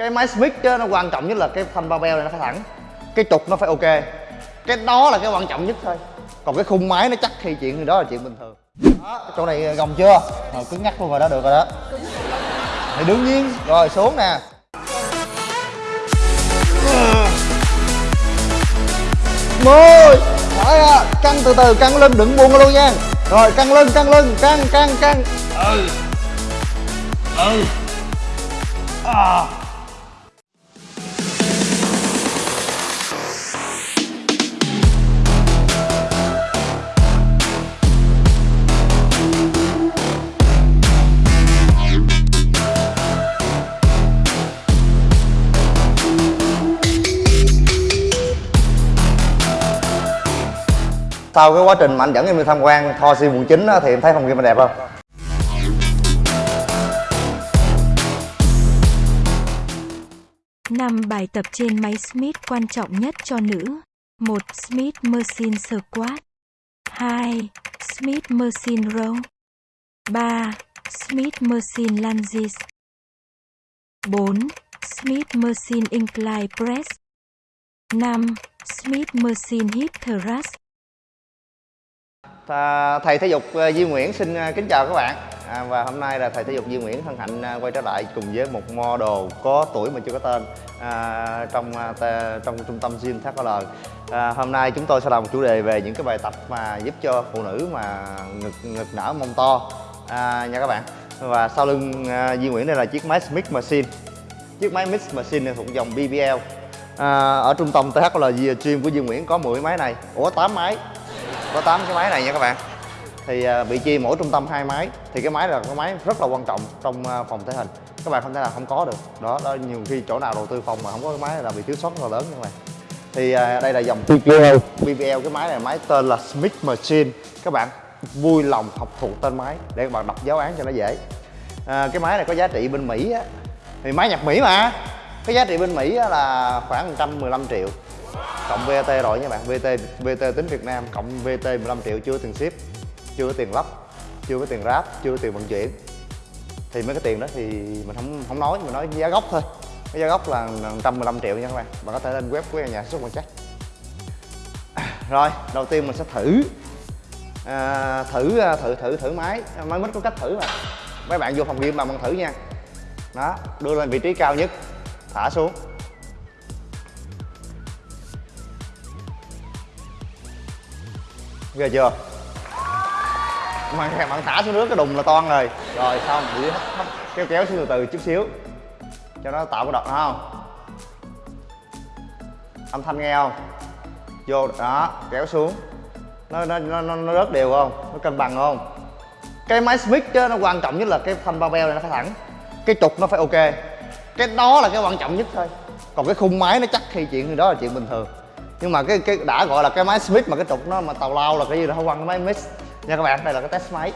cái máy smith đó, nó quan trọng nhất là cái thanh barbell beo này nó phải thẳng. Cái trục nó phải ok. Cái đó là cái quan trọng nhất thôi. Còn cái khung máy nó chắc thì chuyện đó là chuyện bình thường. Đó chỗ này gồng chưa? Rồi cứng ngắt luôn rồi đó được rồi đó. Thì đương nhiên rồi xuống nè. Mười. Hỏi à, căng từ từ căng lưng đừng buông luôn nha. Rồi căng lưng căng lưng căng căng căng. Ừ. Ừ. À. sau cái quá trình mà anh dẫn em đi tham quan Tho Si quận 9 á, thì em thấy phòng game mình đẹp không? năm bài tập trên máy Smith quan trọng nhất cho nữ. 1. Smith Machine Squat 2. Smith Machine Row 3. Smith Machine Lunges 4. Smith Machine Incline Press 5. Smith Machine Hip Thrust thầy thể dục ờ, Duy Nguyễn xin ờ, kính chào các bạn. À, và hôm nay là thầy thể dục Duy Nguyễn hân hạnh ờ, quay trở lại cùng với một model có tuổi mà chưa có tên à, trong trong trung tâm gym THL à, hôm nay chúng tôi sẽ làm một chủ đề về những cái bài tập mà giúp cho phụ nữ mà ngực ngực nở mông to. À, nha các bạn. Và sau lưng à, Duy Nguyễn đây là chiếc máy Smith Machine. Chiếc máy Mix Machine này thuộc dòng BBL à, ở trung tâm THL Gym của Duy Nguyễn có 10 máy này. Ủa 8 máy có 8 cái máy này nha các bạn. Thì uh, bị chia mỗi trung tâm hai máy. Thì cái máy là cái máy rất là quan trọng trong uh, phòng thể hình. Các bạn không thể nào không có được. Đó đó nhiều khi chỗ nào đầu tư phòng mà không có cái máy là bị thiếu sót rất là lớn nha các bạn. Thì uh, đây là dòng BBL BBL cái máy này máy tên là Smith Machine. Các bạn vui lòng học thuộc tên máy để các bạn đọc giáo án cho nó dễ. À, cái máy này có giá trị bên Mỹ á. Thì máy nhật Mỹ mà. Cái giá trị bên Mỹ á là khoảng 115 triệu cộng VAT rồi nha bạn. VAT VAT tính Việt Nam cộng VAT 15 triệu chưa tiền ship chưa có tiền lắp chưa có tiền ráp chưa có tiền vận chuyển. Thì mấy cái tiền đó thì mình không không nói mình nói giá gốc thôi. Cái giá gốc là 115 triệu nha các bạn. Bạn có thể lên web của nhà xuất quan chắc rồi đầu tiên mình sẽ thử. À, thử à, thử thử thử máy. Máy mít có cách thử mà. Mấy bạn vô phòng game mà bạn thử nha. Đó đưa lên vị trí cao nhất. Thả xuống. Ghê chưa? Mà bạn thả xuống nước cái đùng là toan rồi. Rồi xong hấp hấp kéo kéo xuống từ từ chút xíu. Cho nó tạo cái đợt không? Âm thanh nghe không? Vô đó kéo xuống. Nó nó nó nó rớt đều không? Nó cân bằng không? Cái máy smith chứ nó quan trọng nhất là cái phanh bao beo này nó phải thẳng. Cái trục nó phải ok. Cái đó là cái quan trọng nhất thôi. Còn cái khung máy nó chắc thì chuyện đó là chuyện bình thường nhưng mà cái cái đã gọi là cái máy Smith mà cái trục nó mà tàu lao là cái gì đó không quăng cái máy mix nha các bạn đây là cái test máy.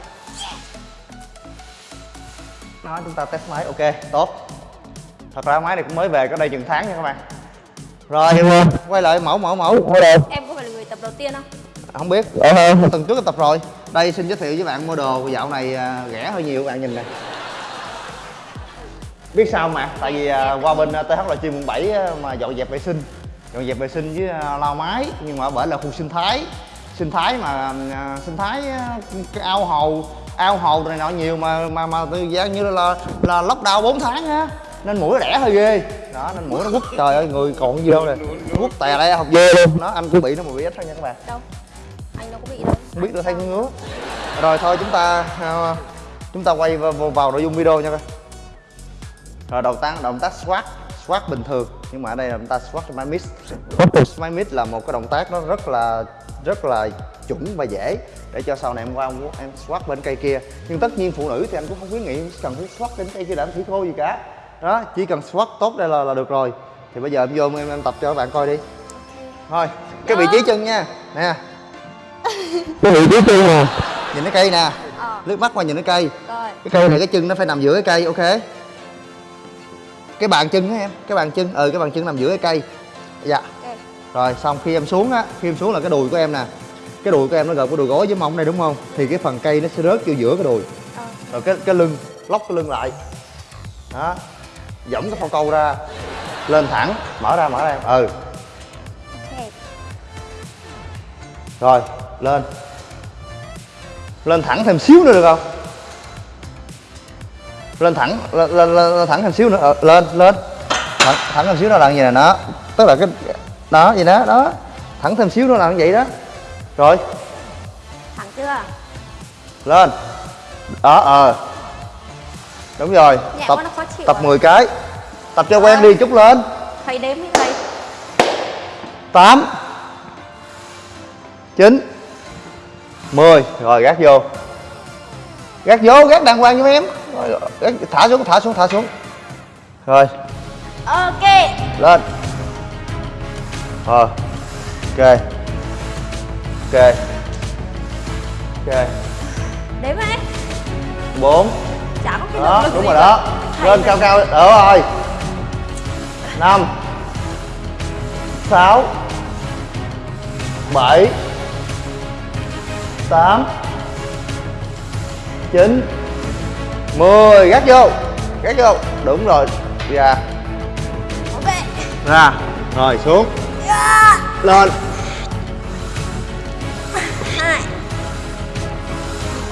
Đó chúng ta test máy ok tốt. Thật ra máy này cũng mới về có đây chừng tháng nha các bạn. Rồi quay lại mẫu mẫu mẫu. Em có phải là người tập đầu tiên không? Không biết. Ờ, tuần trước tập rồi. Đây xin giới thiệu với bạn model dạo này à, rẻ hơi nhiều bạn nhìn này biết sao mà tại vì à, qua bên TH là chuyên quận 7 mà dọn dẹp vệ sinh dọn dẹp vệ sinh với à, lau máy nhưng mà ở bển là khu sinh thái. Sinh thái mà à, sinh thái cái ao hồ ao hồ này nọ nhiều mà mà mà từ gian như là là lockdown 4 tháng á. Nên mũi nó đẻ hơi ghê. Đó nên mũi nó quất trời ơi người còn gì đâu nè. Quất tè đây học ghê luôn. Nó anh cũng bị nó mà bị ít thôi nha các bạn. Đâu? Anh đâu có bị đâu. Không biết được thấy ngứa. Rồi thôi chúng ta chúng ta quay vào, vào nội dung video nha các rồi đầu tác động tác squat squat bình thường. Nhưng mà ở đây là chúng ta squat my mid squat my mid là một cái động tác nó rất là rất là chuẩn và dễ để cho sau này em qua em squat bên cây kia. Nhưng tất nhiên phụ nữ thì anh cũng không khuyến nghị cần phải squat bên cây kia để thủy thô gì cả. Đó chỉ cần squat tốt đây là, là được rồi. Thì bây giờ em vô em, em tập cho các bạn coi đi. Thôi cái vị trí chân nha. Nè. Cái vị trí chân nè. Nhìn cái cây nè. Ờ. Lướt mắt qua nhìn cái cây. Rồi. Cái cây này cái chân nó phải nằm giữa cái cây ok cái bàn chân á em cái bàn chân ừ cái bàn chân nằm giữa cái cây. Dạ. Ok. Rồi xong khi em xuống á khi em xuống là cái đùi của em nè. Cái đùi của em nó gồm cái đùi gối với mông này đúng không? Thì cái phần cây nó sẽ rớt vô giữa cái đùi. Ờ. Rồi cái cái lưng lóc cái lưng lại. Đó. Dõng cái phao câu ra. Lên thẳng. Mở ra mở ra Ừ. Ok. Rồi lên. Lên thẳng thêm xíu nữa được không Lên thẳng Lên, lên, lên, thẳng thêm xíu nữa. Ờ, Lên lên. Thẳng, thẳng thêm xíu nữa là như này đó. Tức là cái Đó vậy đó đó. Thẳng thêm xíu nữa là như vậy đó. Rồi. Thẳng chưa? lên. Đó ờ. Đúng rồi. Nhẹ tập nó tập à. 10 cái. Tập cho quen đi chút lên. Thầy đếm đi thầy. 8 9 10 rồi gác vô. Gác vô gác đàng hoàng cho em rồi, thả xuống thả xuống thả xuống. Rồi. Ok. lên. Ờ. Ok. Ok. Ok. Đếm đi. bốn. Chả có cái đó đúng rồi đó. Lên cao cao. Đỡ rồi. Năm. Sáu. Bảy. Tám. Chín mười gác vô gác vô. Đúng rồi ra Ok. ra rồi xuống. Lên. Hai.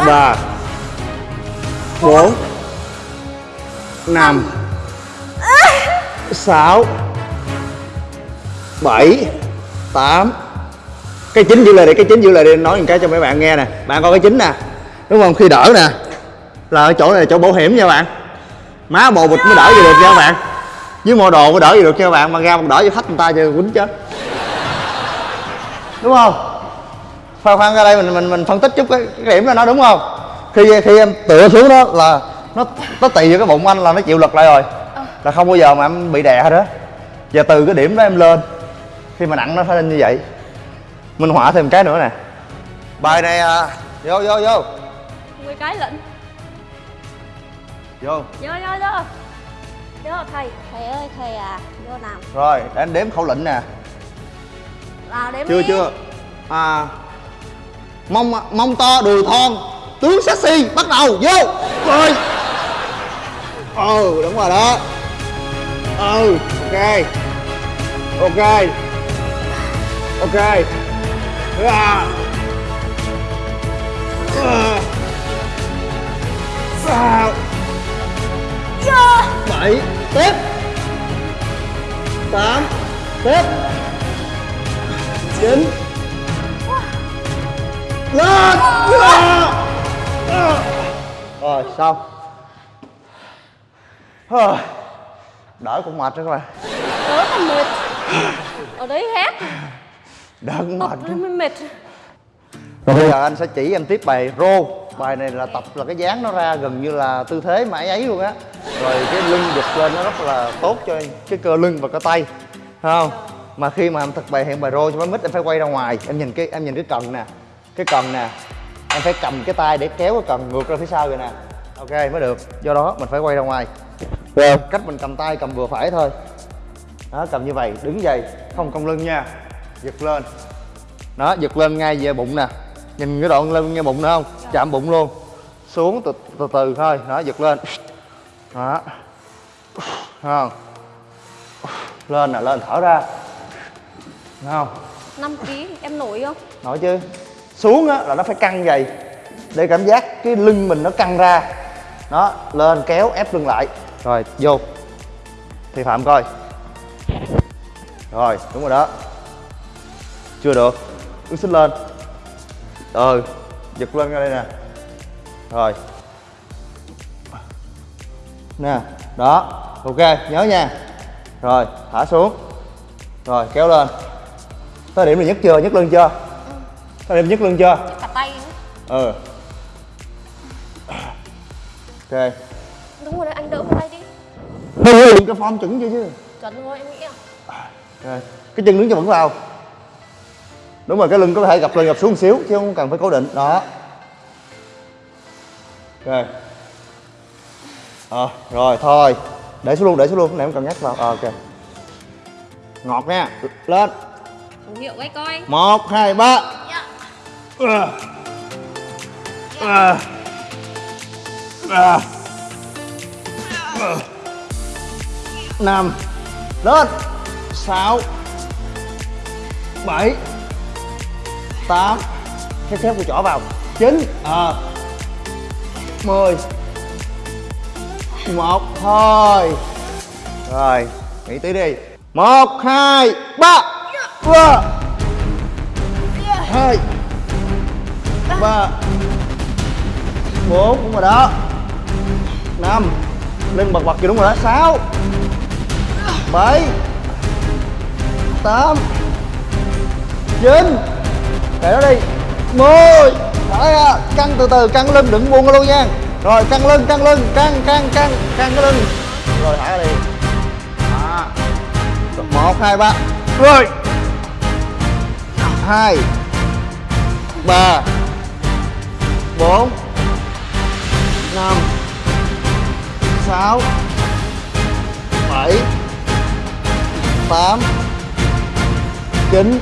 ba. Bốn. Năm. Sáu. Bảy. Tám. Cái chính giữ lại đi cái chính giữ lại đi nói một cái cho mấy bạn nghe nè. Bạn coi cái chính nè. Đúng không? Khi đỡ nè là ở chỗ này là chỗ bảo hiểm nha bạn. Má bồ bịch mới đỡ gì được nha các bạn. Với mô đồ mới đỡ gì được nha các bạn mà ra mà đỡ cho khách người ta cho quýnh chết. Đúng không? Khoan khoan ra đây mình mình mình phân tích chút cái, cái điểm đó nó đúng không? Khi khi em tựa xuống đó là nó nó tì vô cái bụng anh là nó chịu lực lại rồi. Là không bao giờ mà em bị đè hết đó giờ từ cái điểm đó em lên khi mà nặng nó phải lên như vậy. Minh họa thêm cái nữa nè. Bài này à, vô vô vô. 10 cái lận. Vô Vô vô vô. Vô thầy. Thầy ơi thầy à. Vô nào. rồi để anh đếm khẩu lệnh nè Vào đếm chưa đi. chưa à mông mông to đùi thon tướng sexy bắt đầu vô rồi ừ đúng rồi đó ừ ok ok ok à. À. À. bảy. Tiếp. Tám. Tiếp. Chín. Lên. Rồi xong Thôi, đỡ cũng mệt rồi các bạn. Tớ còn mệt. Ở đấy hét. đỡ cũng Tập mệt mới mệt. rồi bây giờ anh sẽ chỉ em tiếp bài rô. Bài này là tập là cái dáng nó ra gần như là tư thế mà ấy ấy luôn á rồi cái lưng giật lên nó rất là tốt cho cái cơ lưng và cơ tay không? Mà khi mà em thực bài hiện bài rô cho bánh mít em phải quay ra ngoài. Em nhìn cái em nhìn cái cần nè cái cần nè em phải cầm cái tay để kéo cái cần ngược ra phía sau rồi nè. Ok mới được. Do đó mình phải quay ra ngoài. Rồi cách mình cầm tay cầm vừa phải thôi. Đó cầm như vậy đứng dậy không cong lưng nha. Giật lên. Đó giật lên ngay về bụng nè. Nhìn cái đoạn lưng ngay bụng nữa không? Chạm bụng luôn. Xuống từ từ, từ thôi. Đó giật lên đó. Thấy không? Lên nè lên thở ra. Thấy không? 5 kg em nổi không? nổi chứ. Xuống á là nó phải căng vậy. Để cảm giác cái lưng mình nó căng ra. Đó lên kéo ép lưng lại. Rồi vô. Thì phạm coi. Rồi đúng rồi đó. Chưa được. Bước xích lên. Ừ giật lên ra đây nè. Rồi nè đó ok nhớ nha. Rồi thả xuống. Rồi kéo lên. Tới điểm này nhấc chưa nhấc lưng chưa? Tới điểm nhấc lưng chưa? Cả tay ừ. Ok. Đúng rồi đấy, anh đỡ một tay đi. Thôi cái form chuẩn chưa chứ. Chuẩn rồi em nghĩ à. ok. Cái chân đứng cho vững vào. Đúng rồi cái lưng có thể gập lên gập xuống một xíu chứ không cần phải cố định. Đó. Ok ờ rồi thôi. Để xuống luôn để xuống luôn. Này không cần nhắc vào. Ờ ok. Ngọt nha. Lên. Khẩu hiệu quay coi. một hai ba. Dạ. à. À. À. À. năm. Lên. Sáu. Bảy. Tám. Cái xếp của chỏ vào. Chín. Ờ. Mười một, thôi. Rồi, nghĩ tí đi. Một, hai, ba. Ba. Hai. Ba. Bốn, đúng rồi đó. Năm. Lên bật bật kìa, đúng rồi đó. Sáu. Bảy. Tám. Chín. Để nó đi. Mười. Thở ra. Căng từ từ, căng lưng, đừng buông luôn nha rồi, căng lưng căng lưng, căng căng căng căng cái lưng. Rồi, thả ra đi. Đó. một, hai, ba. Rồi. Hai, ba, bốn, năm, sáu, bảy, tám, chín,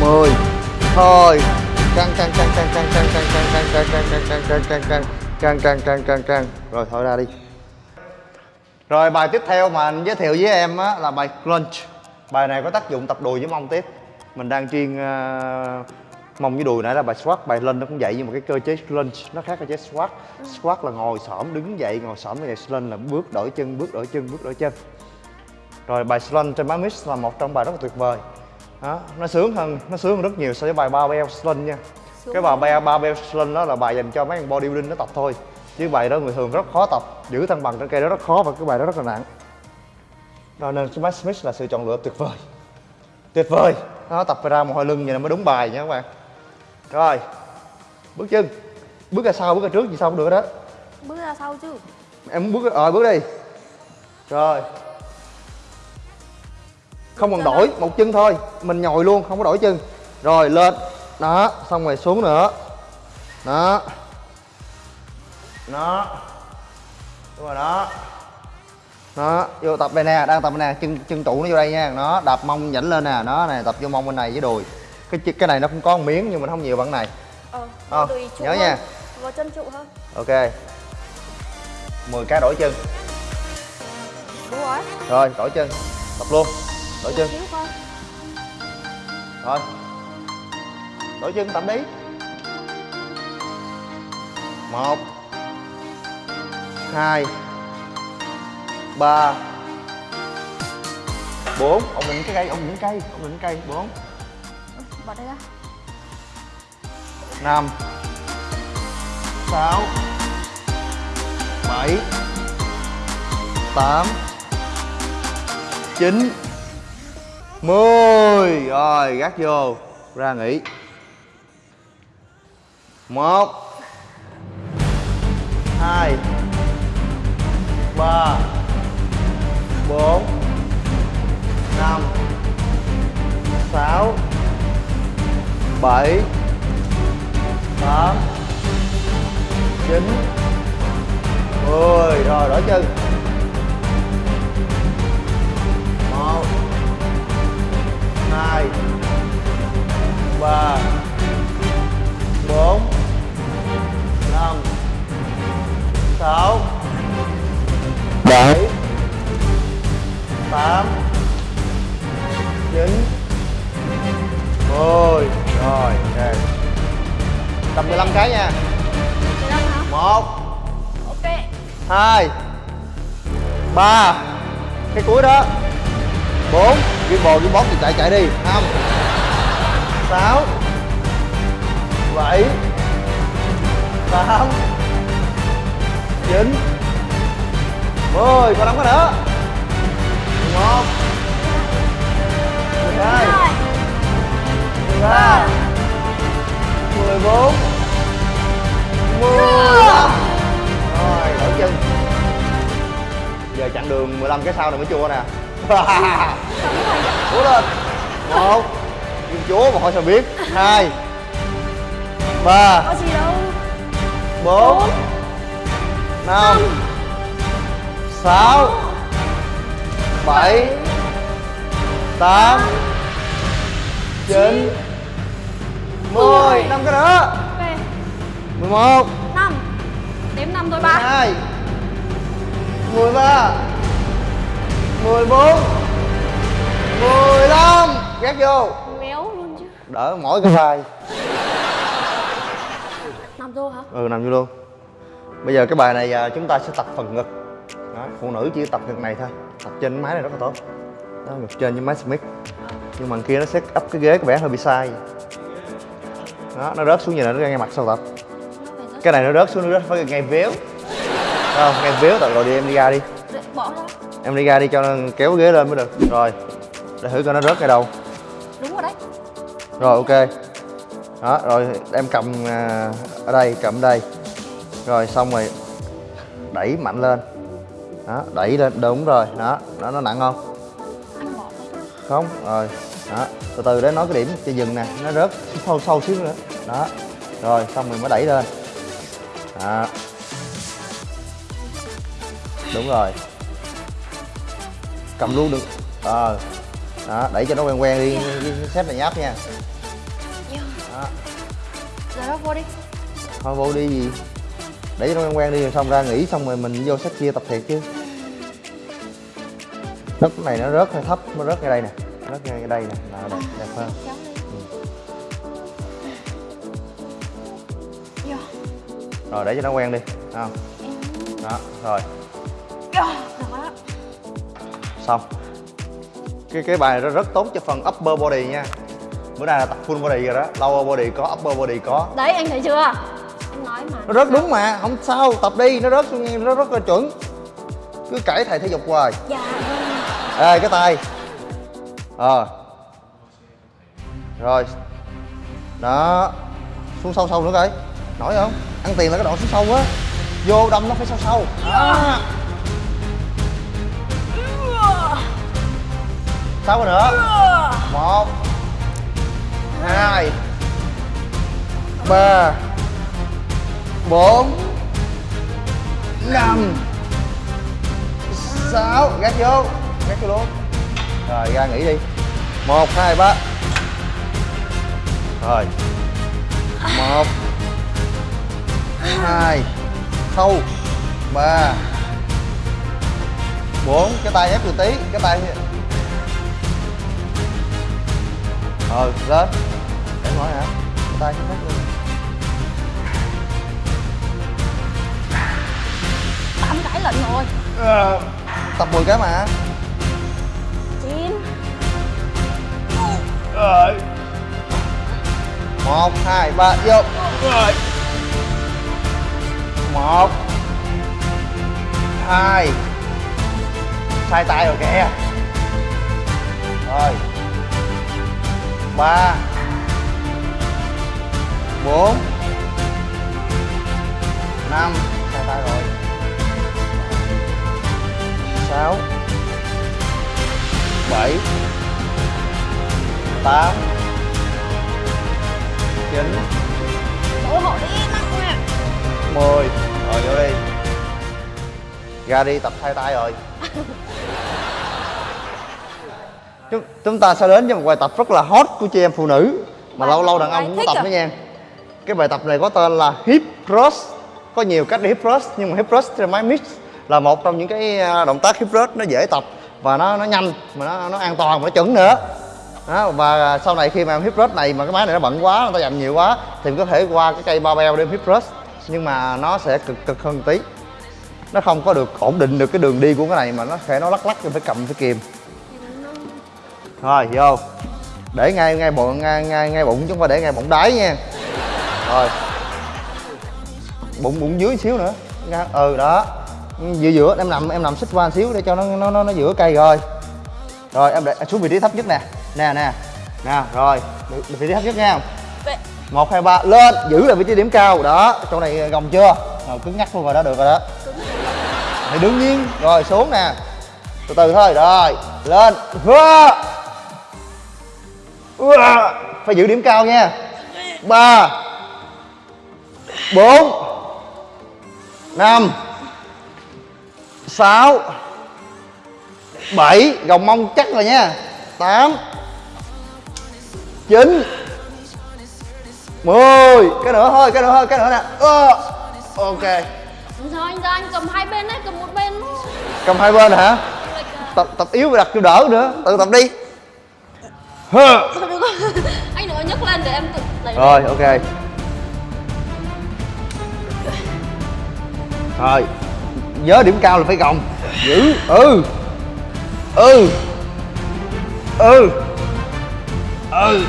mười. Thôi căng căng căng căng căng căng căng căng căng căng căng căng căng căng căng căng căng căng căng rồi thôi ra đi rồi bài tiếp theo mà anh giới thiệu với em á, là bài crunch. Bài này có tác dụng tập đùi với mông tiếp. Mình đang chuyên ờ, mông với đùi nãy là bài squat. Bài lên nó cũng vậy nhưng mà cái cơ chế lunge nó khác cơ chế squat. Squat là ngồi xổm, đứng dậy, ngồi xổm như này lên là bước đổi chân, bước đổi chân, bước đổi chân. Rồi bài slant trên máy mix là một trong bài rất là tuyệt vời đó, nó sướng hơn nó sướng hơn rất nhiều so với bài barbell slant nha. Cái bài barbell, barbell slant đó là bài dành cho mấy anh bodybuilding nó tập thôi. Chứ bài đó người thường rất khó tập giữ thăng bằng trên cây đó rất khó và cái bài đó rất là nặng. Rồi nên Smash Smith là sự chọn lựa tuyệt vời. Tuyệt vời! Nó tập ra mồ hôi lưng vậy là mới đúng bài nha các bạn. Rồi bước chân. Bước ra sau bước ra trước gì sao cũng được đó Bước ra sau chứ. Em bước ờ bước đi. Rồi không cần đổi một chân thôi. Mình nhồi luôn không có đổi chân. Rồi lên. Đó xong rồi xuống nữa. Đó. Đó. Đúng rồi đó. Đó vô tập đây nè đang tập đây nè chân chân trụ nó vô đây nha. Nó đạp mông nhảy lên nè. Nó này tập vô mông bên này với đùi. Cái cái này nó cũng có một miếng nhưng mà không nhiều bằng này. Ờ, Ờ, nhớ hơn. nha. Vào chân trụ hơn ok. 10 cái đổi chân. Đúng rồi rồi đổi chân. Tập luôn đổi chân. Rồi. Đổi chân tập đi. Một hai ba bốn. Ổn định cái cây ổn định cây ổn định cây. Bốn. Bỏ đây ra. Năm sáu bảy tám chín mười. Rồi, gác vô. Ra nghỉ. Một. Hai. Ba. Bốn. Năm. Sáu. Bảy. Tám. Chín. Mười. Rồi, đổi chân. Một hai ba bốn năm sáu bảy tám chín. Mười rồi ok tập 15 cái nha. Mười lăm hả? một. Ok. Hai. Ba. Cái cuối đó. Bốn ghi bồ ghi bóp thì chạy chạy đi. Năm sáu. Bảy. Tám. Chín. Mười. Còn năm cái nữa. Mười một. Mười hai. Mười ba. Mười bốn. Mười lăm. Rồi, đổi chân. Giờ chặng đường 15 cái sau này mới chua nè. cố lên. Một. Kim chúa mà thôi sao biết. Hai. Ba. Có gì đâu. Bốn. Năm. Sáu. Bảy. Tám. Chín. Mười. Năm cái nữa mười một. Năm. Đếm năm thôi mười ba. Hai. Mười ba 14 15 gác vô. Méo luôn chứ. Đỡ mỗi cái vai. Nằm vô hả? Ừ nằm vô luôn. Bây giờ cái bài này à, chúng ta sẽ tập phần ngực. Đó, phụ nữ chỉ tập ngực này thôi. Tập trên máy này rất là tốt. Đó ngực trên với máy smith. Nhưng mà kia nó set up cái ghế có vẻ hơi bị sai. Đó nó rớt xuống như này nó ngay mặt sau tập. Cái này nó rớt xuống nó rớt phải ngay véo. Không ngay véo tại rồi đi em đi ra đi em đi ra đi cho nó kéo ghế lên mới được. Rồi để thử coi nó rớt ngay đâu. Đúng rồi đấy. Rồi ok. Đó rồi em cầm à, ở đây cầm đây. Rồi xong rồi đẩy mạnh lên. Đó đẩy lên đúng rồi. Đó đó nó nặng không? Không? Rồi đó từ từ để nói cái điểm cho dừng nè. Nó rớt sâu sâu xíu nữa. Đó rồi xong rồi mới đẩy lên. Đó. Đúng rồi cầm luôn được. Ờ. Đó đẩy cho nó quen quen đi. Xếp này nháp nha. Đó. Giờ đó vô đi. Thôi vô đi gì? Để cho nó quen quen đi rồi xong ra nghỉ xong rồi mình vô sách chia tập thiệt chứ. Đất này nó rớt hơi thấp nó rớt ngay đây nè. Rớt ngay đây nè. Là đẹp, đẹp hơn. lên vô rồi để cho nó quen đi không? Đó rồi. Đó xong. Cái cái bài nó rất tốt cho phần upper body nha. Bữa nay là tập full body rồi đó. Lower body có upper body có. Đấy anh thấy chưa? Em nói mà. Nó rớt đúng mà. Không sao. Tập đi. Nó xuống nó rất là chuẩn. Cứ cãi thầy thể dục hoài. Dạ vâng. Ê cái tay. Ờ. Rồi. Đó. Xuống sâu sâu nữa coi. Nổi không? Ăn tiền là cái đoạn xuống sâu á. Vô đâm nó phải sâu sâu. Đó. Sáu cái nữa. Một, Hai, Ba, Bốn, Năm, Sáu. Gác vô Gác vô luôn. Rồi, ra nghỉ đi. Một, hai, ba. Rồi. Một, Hai Sâu Ba, Bốn. Cái tay ép từ tí, Cái tay Ờ lên. Để nói hả? Tay ép luôn. Tám cái lận rồi. Ờ, Tập 10 cái mà. Chín. Rồi Một, hai, ba, vô. Rồi Một. Hai. Sai tay rồi kìa. Rồi Ba Bốn Năm. Sai tay rồi? Sáu Bảy Tám Chín. Ôi hộ đi nặng nè 10 Rồi vô đi. Ra đi tập thay tay rồi chúng, chúng ta sẽ đến với một bài tập rất là hot của chị em phụ nữ. Mà lâu lâu đàn ông cũng tập à? nữa nha. Cái bài tập này có tên là Hip Thrust. Có nhiều cách để Hip Thrust Nhưng mà Hip Thrust trên máy mix Là một trong những cái à, động tác Hip Thrust nó dễ tập Và nó nó nhanh Mà nó, nó an toàn và nó chuẩn nữa. Đó, và sau này khi mà em hip thrust này mà cái máy này nó bận quá, người ta dành nhiều quá thì mình có thể qua cái cây barbell để hip thrust nhưng mà nó sẽ cực cực hơn tí. Nó không có được ổn định được cái đường đi của cái này mà nó sẽ nó lắc lắc rồi phải cầm phải kìm rồi vô để ngay ngay bụng ngay ngay ngay bụng không phải để ngay bụng đáy nha. Rồi. Bụng bụng dưới xíu nữa. Ừ đó. Giữa giữa em nằm em nằm xích qua xíu để cho nó nó nó, nó giữa cây rồi. Rồi em để xuống vị trí thấp nhất nè. Nè nè. Nè rồi. Vị trí thấp nhất nha. Một hai ba lên giữ lại vị trí điểm cao. Đó chỗ này gồng chưa? Rồi cứng ngắc luôn rồi đó được rồi đó. Thì đương nhiên rồi xuống nè. Từ từ thôi rồi lên Hua! Phải giữ điểm cao nha. Ba. Bốn. Năm. Sáu. Bảy. Gồng mông chắc rồi nha. Tám. Chín. Mười. Cái nữa thôi cái nữa thôi cái nữa nè. Ờ, ok. Giờ anh ra anh cầm hai bên đấy cầm một bên cầm hai bên hả? À. tập tập yếu phải đặt cho đỡ nữa. Tự tập đi Hơ. Rồi Anh đừng có nhấc lên để em tự lấy rồi ok. Rồi nhớ điểm cao là phải gồng. Giữ ừ. Ừ. Ừ. Ừ.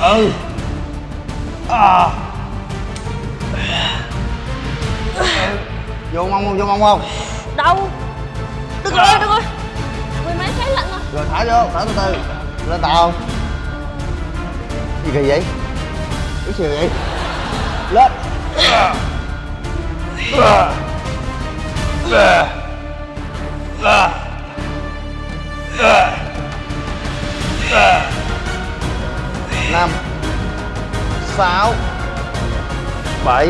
Ừ. À. vô mông không vô mông không? Đau Được rồi, được rồi. Mười mấy cái lận rồi. Rồi thả vô thả từ từ lên tàu không gì kỳ vậy? Cái gì vậy? Lên. Năm. Sáu. Bảy.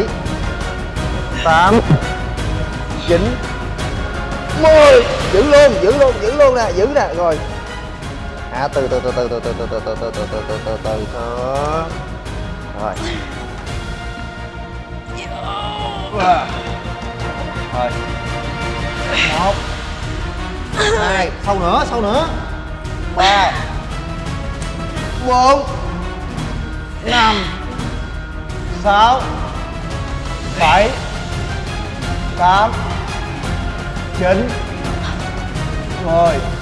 Tám. Chín. Mười. Giữ luôn giữ luôn giữ luôn nè, giữ nè, rồi à từ từ từ từ từ từ từ từ từ từ từ từ từ từ từ thôi rồi rồi một hai sâu nữa sâu nữa ba bốn năm sáu bảy tám chín mười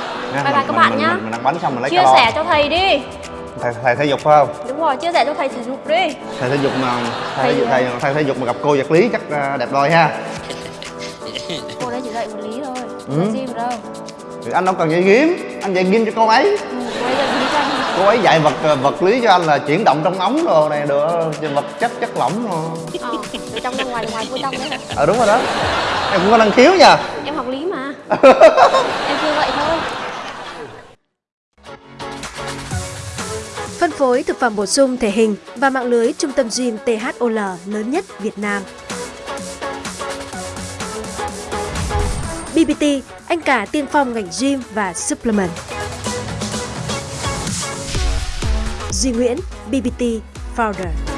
Nha, Bye bye các bạn nhá. mình, mình ăn bánh xong mình lấy Chia calo sẻ cho thầy đi. Thầy, thầy thể dục phải không? Đúng rồi, chia sẻ cho thầy thể dục đi. Thầy thể dục mà thầy, Thầy gì thầy, thầy thể dục mà gặp cô vật lý chắc à, đẹp đôi ha. Cô đấy chỉ dạy vật lý thôi Ừ. Gym đâu. Thì anh đâu cần dạy gym anh dạy gym cho cô ấy. Ừ, cô ấy dạy vật à, vật lý cho anh là chuyển động trong ống đồ này được vật chất chất lỏng rồi Ờ, từ trong ra ngoài, ngoài vô trong đấy. Ờ đúng rồi đó. Em cũng có năng khiếu nha. Em học lý mà. Em chưa vậy thôi phối thực phẩm bổ sung thể hình và mạng lưới trung tâm gym THOL lớn nhất Việt Nam. BBT, anh cả tiên phong ngành gym và supplement. Duy Nguyễn, BBT Founder.